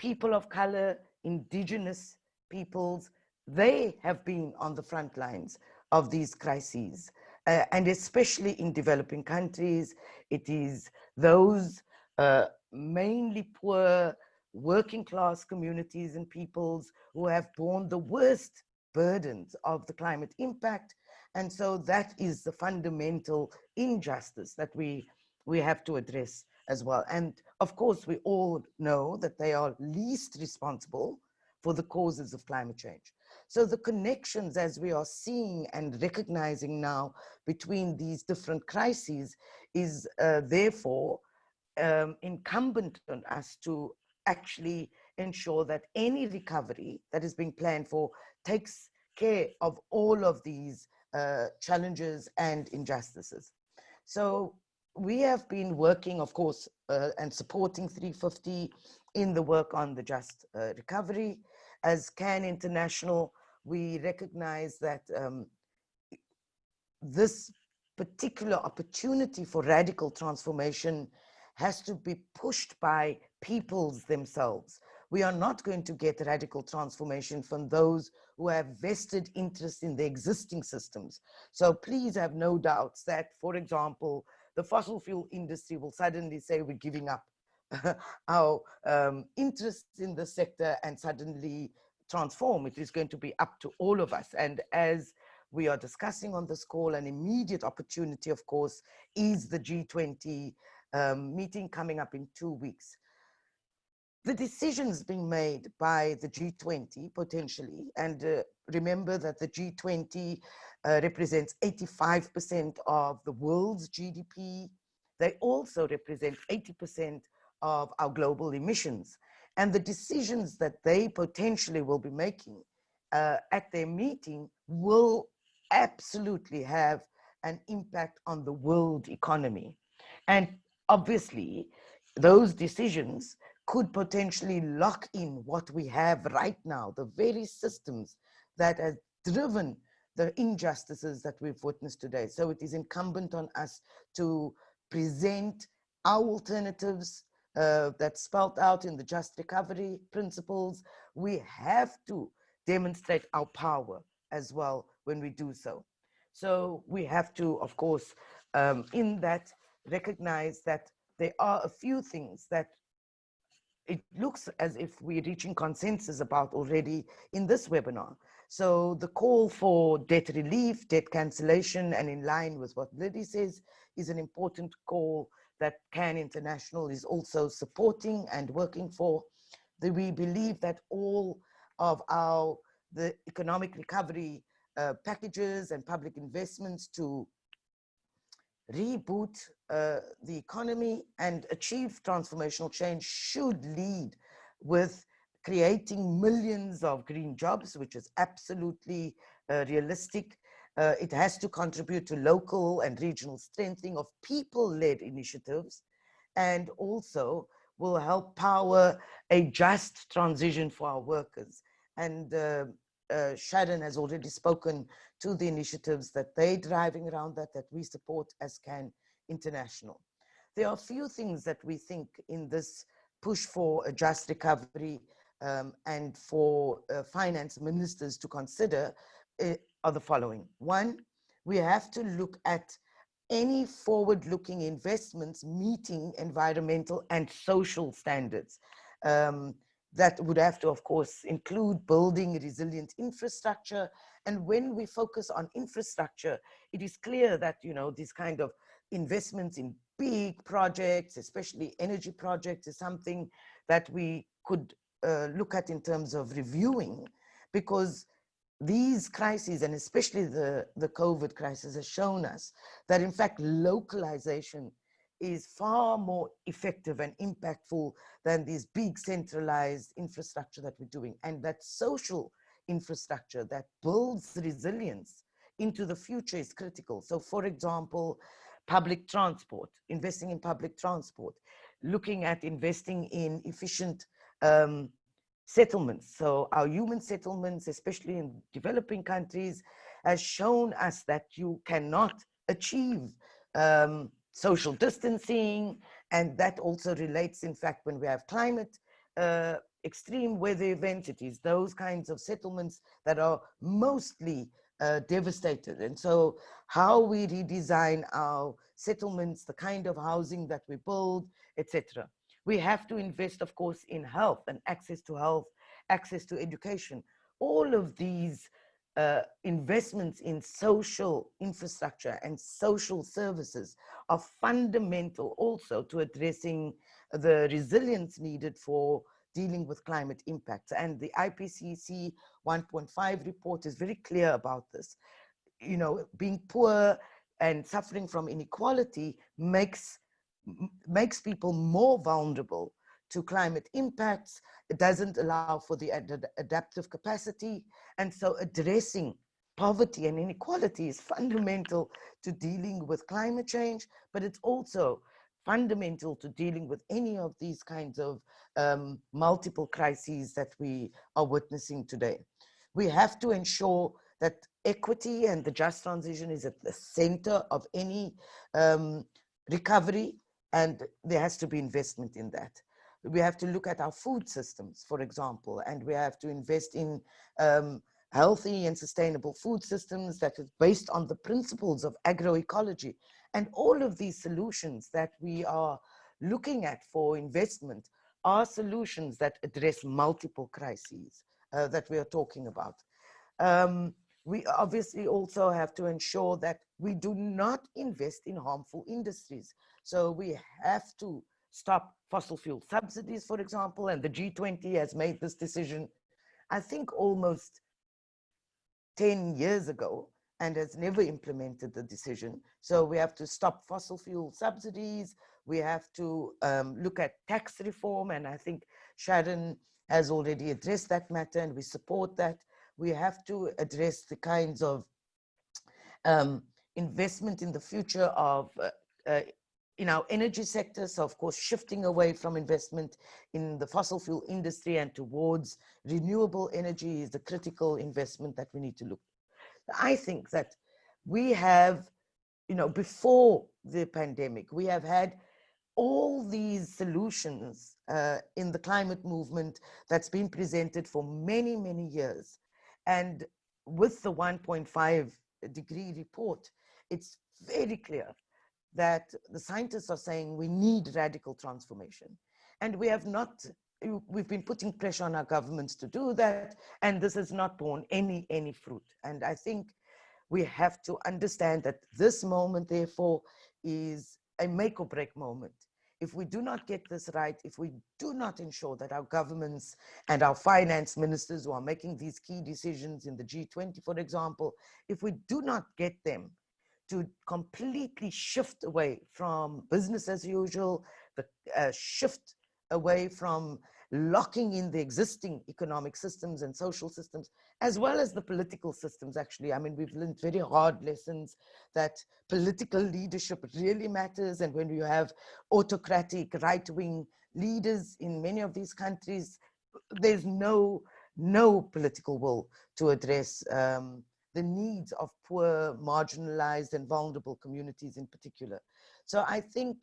people of color, indigenous peoples, they have been on the front lines of these crises. Uh, and especially in developing countries, it is those uh, mainly poor working class communities and peoples who have borne the worst burdens of the climate impact. And so that is the fundamental injustice that we, we have to address as well. And of course, we all know that they are least responsible for the causes of climate change. So the connections as we are seeing and recognizing now between these different crises is uh, therefore um, incumbent on us to actually ensure that any recovery that is being planned for takes care of all of these uh, challenges and injustices. So we have been working, of course, uh, and supporting 350 in the work on the just uh, recovery. As CAN International, we recognize that um, this particular opportunity for radical transformation has to be pushed by peoples themselves. We are not going to get radical transformation from those who have vested interest in the existing systems. So please have no doubts that, for example, the fossil fuel industry will suddenly say we're giving up *laughs* our um, interest in the sector and suddenly transform. It is going to be up to all of us. And as we are discussing on this call, an immediate opportunity, of course, is the G20 um, meeting coming up in two weeks. The decisions being made by the G20 potentially, and uh, remember that the G20 uh, represents 85% of the world's GDP. They also represent 80% of our global emissions. And the decisions that they potentially will be making uh, at their meeting will absolutely have an impact on the world economy. And obviously, those decisions could potentially lock in what we have right now, the very systems that have driven the injustices that we've witnessed today. So it is incumbent on us to present our alternatives uh, that's spelled out in the just recovery principles. We have to demonstrate our power as well when we do so. So we have to, of course, um, in that recognize that there are a few things that it looks as if we're reaching consensus about already in this webinar. So the call for debt relief, debt cancellation, and in line with what Lidy says, is an important call that CAN International is also supporting and working for. We believe that all of our the economic recovery uh, packages and public investments to reboot uh, the economy and achieve transformational change should lead with creating millions of green jobs, which is absolutely uh, realistic. Uh, it has to contribute to local and regional strengthening of people-led initiatives and also will help power a just transition for our workers. And uh, Sharan has already spoken to the initiatives that they're driving around that, that we support as CAN International. There are a few things that we think in this push for a just recovery um, and for uh, finance ministers to consider uh, are the following. One, we have to look at any forward-looking investments meeting environmental and social standards. Um, that would have to, of course, include building resilient infrastructure. And when we focus on infrastructure, it is clear that, you know, these kind of investments in big projects, especially energy projects, is something that we could uh, look at in terms of reviewing because these crises and especially the, the COVID crisis has shown us that in fact localization is far more effective and impactful than these big centralized infrastructure that we're doing. And that social infrastructure that builds resilience into the future is critical. So for example, public transport, investing in public transport, looking at investing in efficient um, settlements. So our human settlements, especially in developing countries, has shown us that you cannot achieve um, social distancing, and that also relates, in fact, when we have climate uh, extreme weather events, it is those kinds of settlements that are mostly uh, devastated. And so how we redesign our settlements, the kind of housing that we build, etc. We have to invest, of course, in health and access to health, access to education. All of these uh, investments in social infrastructure and social services are fundamental also to addressing the resilience needed for dealing with climate impacts. And the IPCC 1.5 report is very clear about this. You know, being poor and suffering from inequality makes, makes people more vulnerable to climate impacts. It doesn't allow for the ad adaptive capacity. And so addressing poverty and inequality is fundamental to dealing with climate change, but it's also fundamental to dealing with any of these kinds of um, multiple crises that we are witnessing today. We have to ensure that equity and the just transition is at the center of any um, recovery and there has to be investment in that we have to look at our food systems, for example, and we have to invest in um, healthy and sustainable food systems that is based on the principles of agroecology. And all of these solutions that we are looking at for investment are solutions that address multiple crises uh, that we are talking about. Um, we obviously also have to ensure that we do not invest in harmful industries. So we have to stop fossil fuel subsidies, for example, and the G20 has made this decision, I think almost 10 years ago and has never implemented the decision. So we have to stop fossil fuel subsidies. We have to um, look at tax reform. And I think Sharan has already addressed that matter and we support that. We have to address the kinds of um, investment in the future of uh, uh, in our energy sector. So of course, shifting away from investment in the fossil fuel industry and towards renewable energy is the critical investment that we need to look. I think that we have, you know, before the pandemic, we have had all these solutions uh, in the climate movement that's been presented for many, many years. And with the 1.5 degree report, it's very clear that the scientists are saying we need radical transformation. And we have not, we've been putting pressure on our governments to do that, and this has not borne any, any fruit. And I think we have to understand that this moment, therefore, is a make or break moment. If we do not get this right, if we do not ensure that our governments and our finance ministers who are making these key decisions in the G20, for example, if we do not get them to completely shift away from business as usual, the uh, shift away from locking in the existing economic systems and social systems, as well as the political systems, actually. I mean, we've learned very hard lessons that political leadership really matters. And when you have autocratic right-wing leaders in many of these countries, there's no, no political will to address um, the needs of poor, marginalized and vulnerable communities in particular. So I think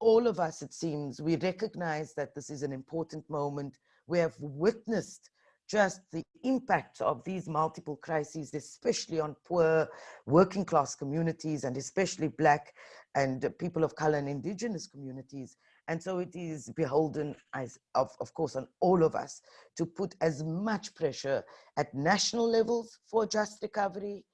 all of us, it seems, we recognize that this is an important moment. We have witnessed just the impact of these multiple crises, especially on poor working class communities and especially black and people of color and indigenous communities. And so it is beholden, as of, of course, on all of us to put as much pressure at national levels for just recovery.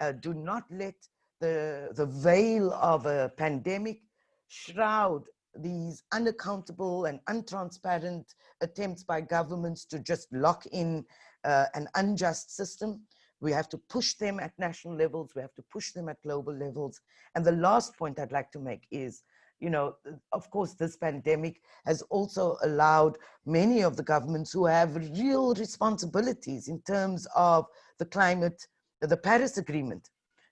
Uh, do not let the, the veil of a pandemic shroud these unaccountable and untransparent attempts by governments to just lock in uh, an unjust system. We have to push them at national levels. We have to push them at global levels. And the last point I'd like to make is, you know, of course, this pandemic has also allowed many of the governments who have real responsibilities in terms of the climate, the Paris Agreement,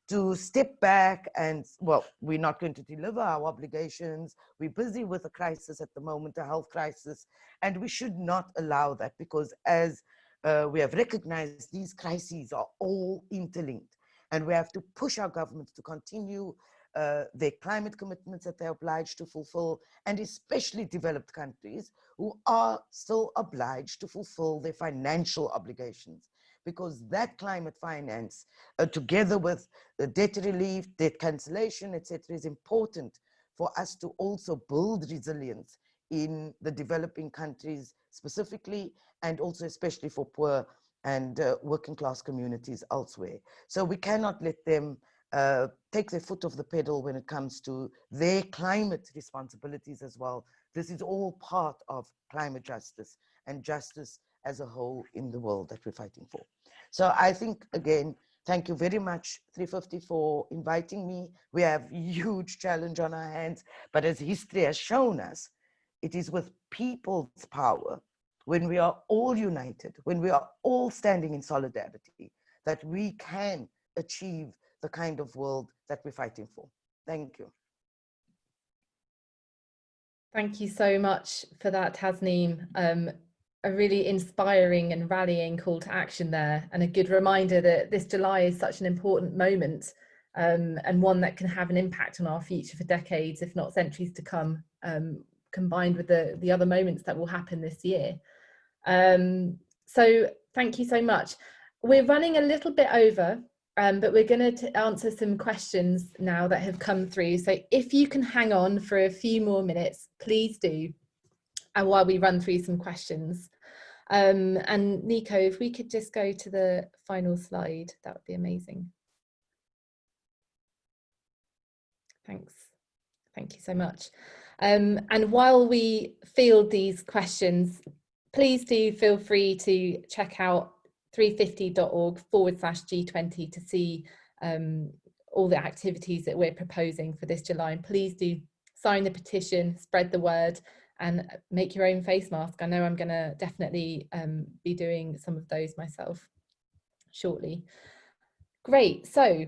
to step back and, well, we're not going to deliver our obligations. We're busy with a crisis at the moment, a health crisis, and we should not allow that because as uh, we have recognized these crises are all interlinked and we have to push our governments to continue uh, their climate commitments that they're obliged to fulfill, and especially developed countries who are still obliged to fulfill their financial obligations because that climate finance, uh, together with the debt relief, debt cancellation, etc., is important for us to also build resilience in the developing countries specifically, and also especially for poor and uh, working class communities elsewhere. So we cannot let them uh, take their foot off the pedal when it comes to their climate responsibilities as well. This is all part of climate justice and justice as a whole in the world that we're fighting for. So I think, again, thank you very much, 350, for inviting me. We have *laughs* huge challenge on our hands, but as history has shown us, it is with people's power, when we are all united, when we are all standing in solidarity, that we can achieve the kind of world that we're fighting for. Thank you. Thank you so much for that, Tasneem. Um, a really inspiring and rallying call to action there and a good reminder that this July is such an important moment um, and one that can have an impact on our future for decades, if not centuries to come, um, combined with the, the other moments that will happen this year. Um, so thank you so much. We're running a little bit over, um, but we're going to answer some questions now that have come through. So if you can hang on for a few more minutes, please do. And while we run through some questions. Um, and Nico, if we could just go to the final slide, that would be amazing. Thanks. Thank you so much. Um, and while we field these questions, please do feel free to check out 350.org forward slash G20 to see um, all the activities that we're proposing for this July. And please do sign the petition, spread the word, and make your own face mask. I know I'm going to definitely um, be doing some of those myself shortly. Great, so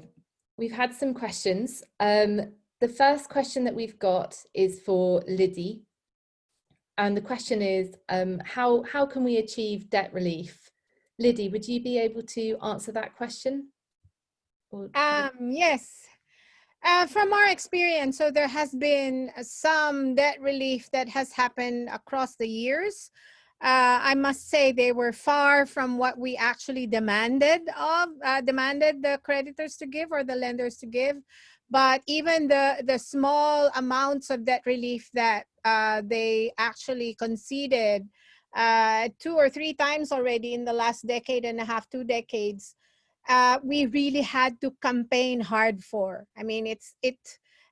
we've had some questions. Um, the first question that we've got is for Lidy. And the question is, um, how, how can we achieve debt relief? Lidy, would you be able to answer that question? Um, yes, uh, from our experience, so there has been some debt relief that has happened across the years. Uh, I must say they were far from what we actually demanded of, uh, demanded the creditors to give or the lenders to give. But even the, the small amounts of debt relief that uh, they actually conceded uh, two or three times already in the last decade and a half, two decades, uh, we really had to campaign hard for. I mean, it's it,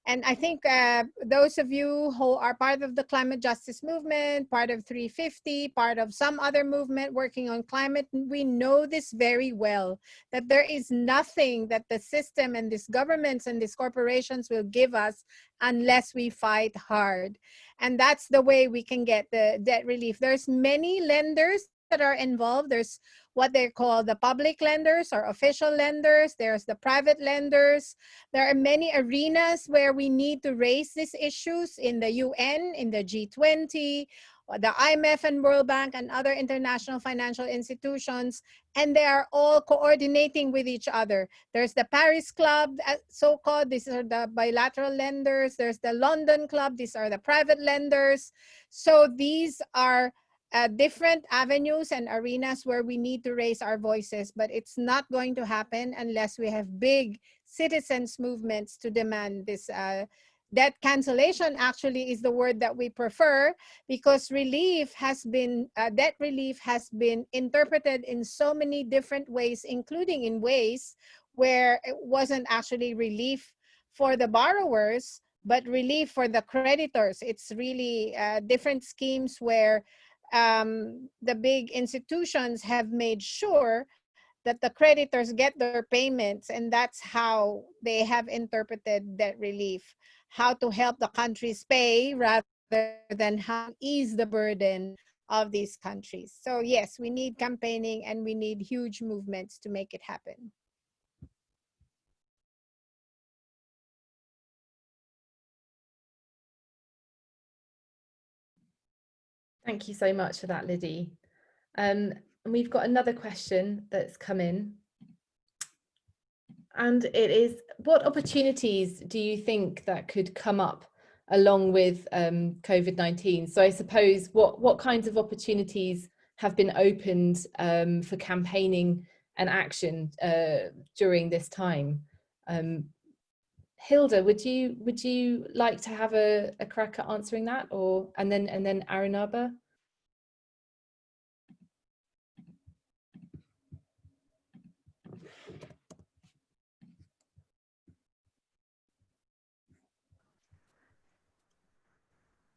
and I think uh, those of you who are part of the climate justice movement, part of 350, part of some other movement working on climate, we know this very well, that there is nothing that the system and these governments and these corporations will give us unless we fight hard. And that's the way we can get the debt relief. There's many lenders that are involved. There's what they call the public lenders or official lenders. There's the private lenders. There are many arenas where we need to raise these issues in the UN, in the G20, the IMF and World Bank and other international financial institutions, and they are all coordinating with each other. There's the Paris Club, uh, so-called, these are the bilateral lenders. There's the London Club, these are the private lenders. So these are uh, different avenues and arenas where we need to raise our voices, but it's not going to happen unless we have big citizens movements to demand this, uh, debt cancellation actually is the word that we prefer because relief has been uh, debt relief has been interpreted in so many different ways including in ways where it wasn't actually relief for the borrowers but relief for the creditors. It's really uh, different schemes where um, the big institutions have made sure that the creditors get their payments and that's how they have interpreted debt relief. How to help the countries pay rather than how ease the burden of these countries. So yes we need campaigning and we need huge movements to make it happen Thank you so much for that, Lidy. Um, and we've got another question that's come in. And it is, what opportunities do you think that could come up along with um, COVID-19? So I suppose what, what kinds of opportunities have been opened um, for campaigning and action uh, during this time? Um, Hilda, would you would you like to have a, a crack at answering that, or and then and then Arunabha?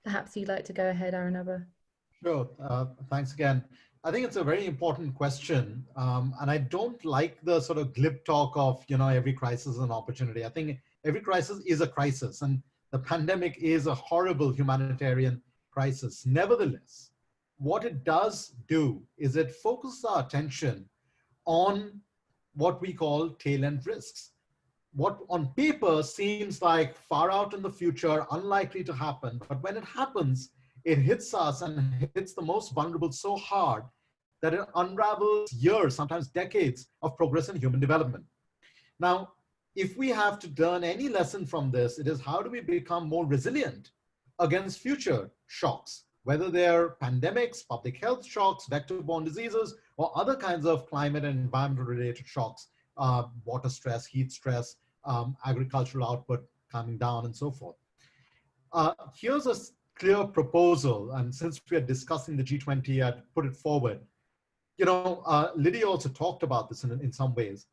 Perhaps you'd like to go ahead, Arunabha. Sure. Uh, thanks again. I think it's a very important question. Um, and I don't like the sort of glib talk of, you know, every crisis is an opportunity. I think every crisis is a crisis and the pandemic is a horrible humanitarian crisis. Nevertheless, what it does do is it focuses our attention on what we call tail end risks. What on paper seems like far out in the future, unlikely to happen, but when it happens, it hits us and hits the most vulnerable so hard that it unravels years, sometimes decades of progress in human development. Now, if we have to learn any lesson from this, it is how do we become more resilient against future shocks, whether they're pandemics, public health shocks, vector-borne diseases, or other kinds of climate and environmental related shocks, uh, water stress, heat stress, um, agricultural output coming down and so forth. Uh, here's a clear proposal, and since we are discussing the G20, I'd put it forward. You know, uh, Lydia also talked about this in, in some ways.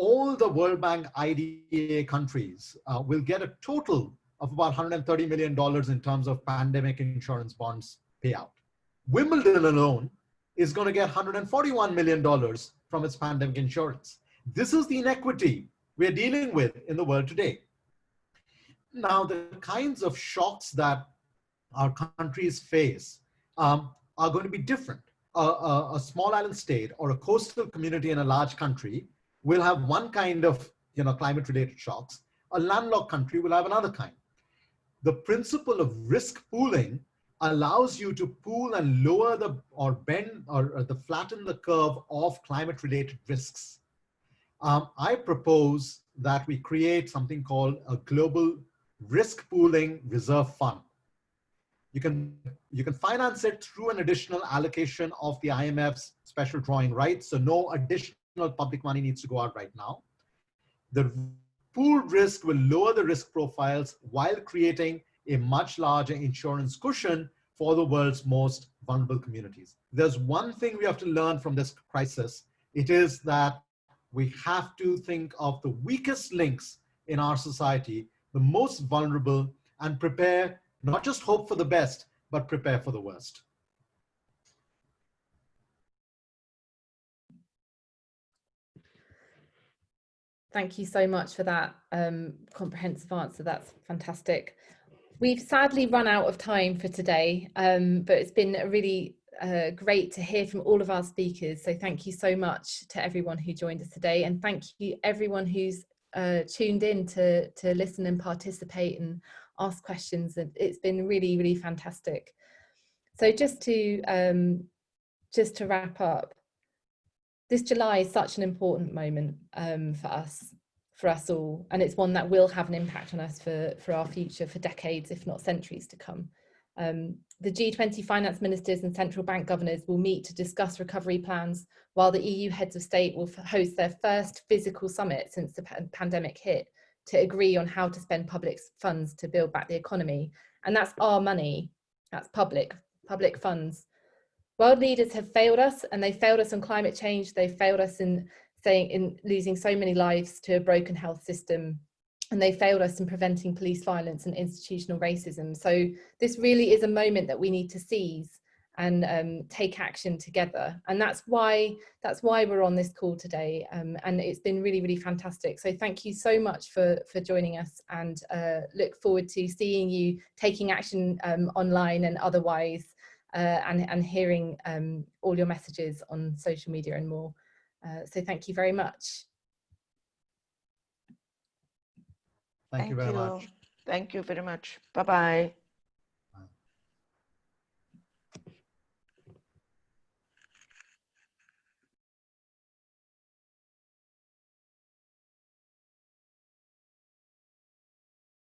All the World Bank IDA countries uh, will get a total of about $130 million in terms of pandemic insurance bonds payout. Wimbledon alone is going to get $141 million from its pandemic insurance. This is the inequity we're dealing with in the world today. Now, the kinds of shocks that our countries face um, are going to be different. A, a, a, small island state or a coastal community in a large country will have one kind of you know, climate related shocks. A landlocked country will have another kind. The principle of risk pooling allows you to pool and lower the or bend or, or the flatten the curve of climate related risks. Um, I propose that we create something called a global risk pooling reserve fund. You can, you can finance it through an additional allocation of the IMF's special drawing rights. So no additional public money needs to go out right now. The pooled risk will lower the risk profiles while creating a much larger insurance cushion for the world's most vulnerable communities. There's one thing we have to learn from this crisis. It is that we have to think of the weakest links in our society, the most vulnerable, and prepare not just hope for the best, but prepare for the worst. Thank you so much for that um, comprehensive answer. That's fantastic. We've sadly run out of time for today, um, but it's been really uh, great to hear from all of our speakers. So thank you so much to everyone who joined us today and thank you everyone who's uh, tuned in to, to listen and participate and ask questions and it's been really really fantastic so just to um, just to wrap up this July is such an important moment um, for us for us all and it's one that will have an impact on us for for our future for decades if not centuries to come um, the G20 finance ministers and central bank governors will meet to discuss recovery plans while the EU heads of state will host their first physical summit since the pandemic hit to agree on how to spend public funds to build back the economy. And that's our money, that's public, public funds. World leaders have failed us and they failed us on climate change. They failed us in saying in losing so many lives to a broken health system and they failed us in preventing police violence and institutional racism. So this really is a moment that we need to seize and um, take action together. And that's why that's why we're on this call today. Um, and it's been really, really fantastic. So thank you so much for, for joining us and uh, look forward to seeing you taking action um, online and otherwise uh, and, and hearing um, all your messages on social media and more. Uh, so thank you very much. Thank, you very much. Thank you very much. Bye-bye.